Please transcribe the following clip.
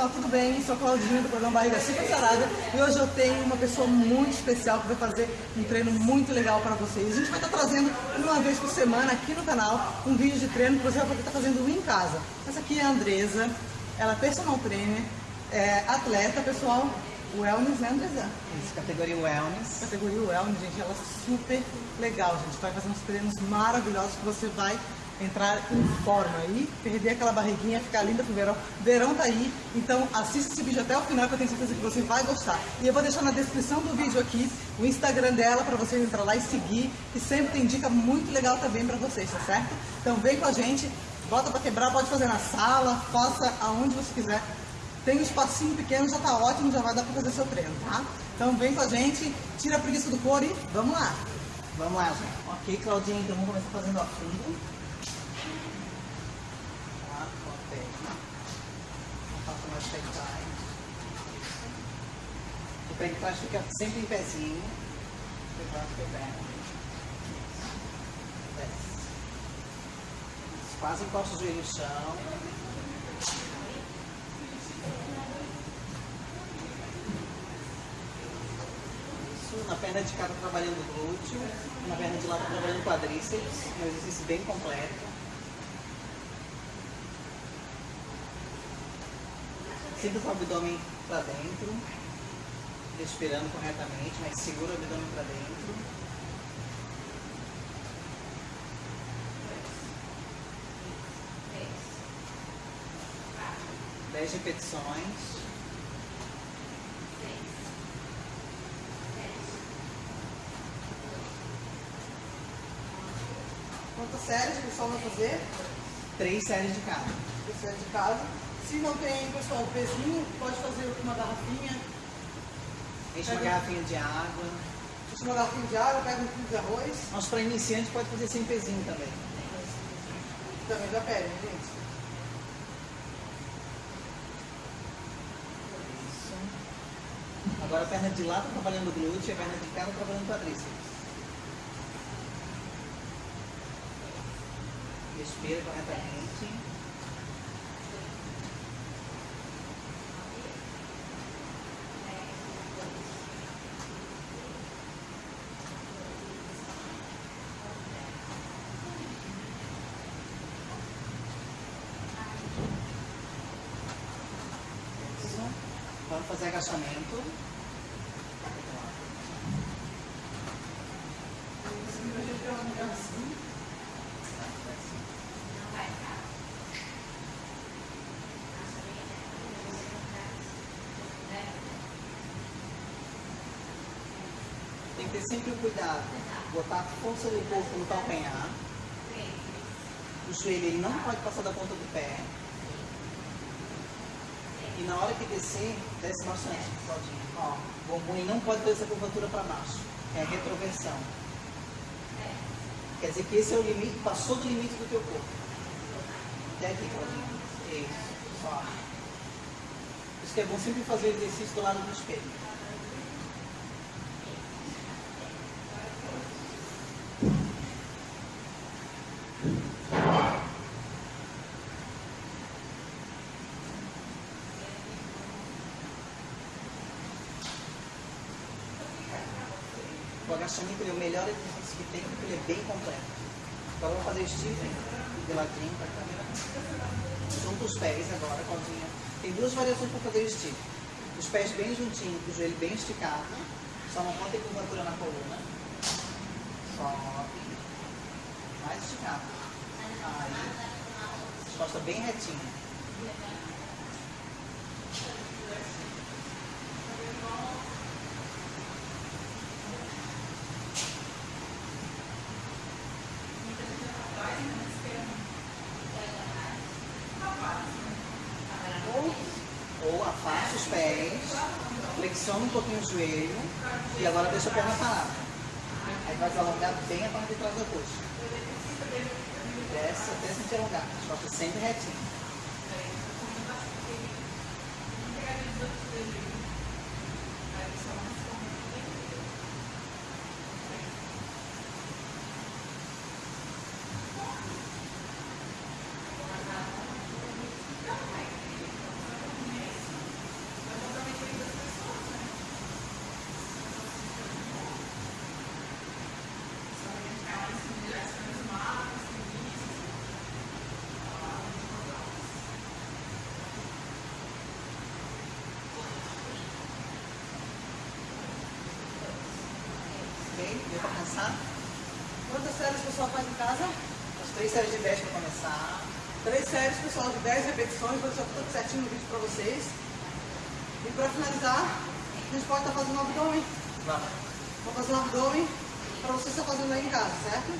pessoal, tudo bem? Sou a Claudinha do programa Barriga Super Sarada e hoje eu tenho uma pessoa muito especial que vai fazer um treino muito legal para vocês. A gente vai estar trazendo uma vez por semana aqui no canal um vídeo de treino que você vai poder estar fazendo em casa. Essa aqui é a Andresa, ela é personal trainer, é atleta, pessoal, Wellness, né Andresa? Isso, categoria Wellness. Categoria Wellness, gente, ela é super legal, gente. Vai fazer uns treinos maravilhosos que você vai entrar em forma e perder aquela barriguinha, ficar linda pro verão. Verão tá aí, então assista esse vídeo até o final que eu tenho certeza que você vai gostar. E eu vou deixar na descrição do vídeo aqui o Instagram dela para vocês entrar lá e seguir, que sempre tem dica muito legal também para vocês, tá certo? Então vem com a gente, bota para quebrar, pode fazer na sala, faça aonde você quiser. Tem um espacinho pequeno, já tá ótimo, já vai dar para fazer seu treino, tá? Então vem com a gente, tira a preguiça do couro e vamos lá! Vamos lá, gente. Ok, Claudinha, então vamos começar fazendo a fundo. O pé de trás fica sempre em pezinho. Quase encosta o joelho no chão. Na perna de cá tá trabalhando glúteo, na perna de lá tá trabalhando quadríceps, um exercício bem completo. Sinta o abdômen para dentro, respirando corretamente, mas segura o abdômen para dentro. Dez repetições. Quantas séries o pessoal vai fazer? Três séries de cada. Três séries de cada. Se não tem, pessoal, pezinho, pode fazer uma garrafinha. Enche uma garrafinha de água. Enche uma garrafinha de água, pega um quilo de arroz. Mas para iniciante pode fazer sem pezinho também. Também já pede, gente? Isso. Agora a perna de lá está trabalhando o glúteo e a perna de cá está trabalhando o quadríceps. Respira corretamente. Vamos fazer agachamento. Tem que ter sempre o cuidado. Botar a força do corpo no calcanhar. O joelho ele não pode passar da ponta do pé. E na hora que descer, desce bastante, Claudinha. Ó, o bumbum não pode ter essa curvatura para baixo. É a retroversão. Quer dizer que esse é o limite, passou do limite do teu corpo. Até aqui, Claudinha. Isso. Isso que é bom sempre fazer o exercício do lado do espelho. O agachamento é o melhor exercício que tem, porque ele é bem completo. Agora vamos fazer stiffing de ladinho para cá. Junta os pés agora, Claudinha. Tem duas variações para fazer stiffing. Os pés bem juntinhos, o joelho bem esticado. Só não pode ter curvatura na coluna. Sobe. Mais esticado. Aí. Costa bem retinha. Os pés, flexiona um pouquinho o joelho e agora deixa a perna parada. Aí vai alongar bem a parte de trás da coxa. Desce até se alongar, as costas sempre retinhas. Ok? Deu pra cansar? Quantas séries o pessoal faz em casa? As três séries de 10 pra começar. Três séries, pessoal, de 10 repetições. Vou deixar tudo certinho no vídeo pra vocês. E pra finalizar, a gente pode estar fazendo um abdômen. Vamos. Vou fazer um abdômen para você estar fazendo aí em casa, certo?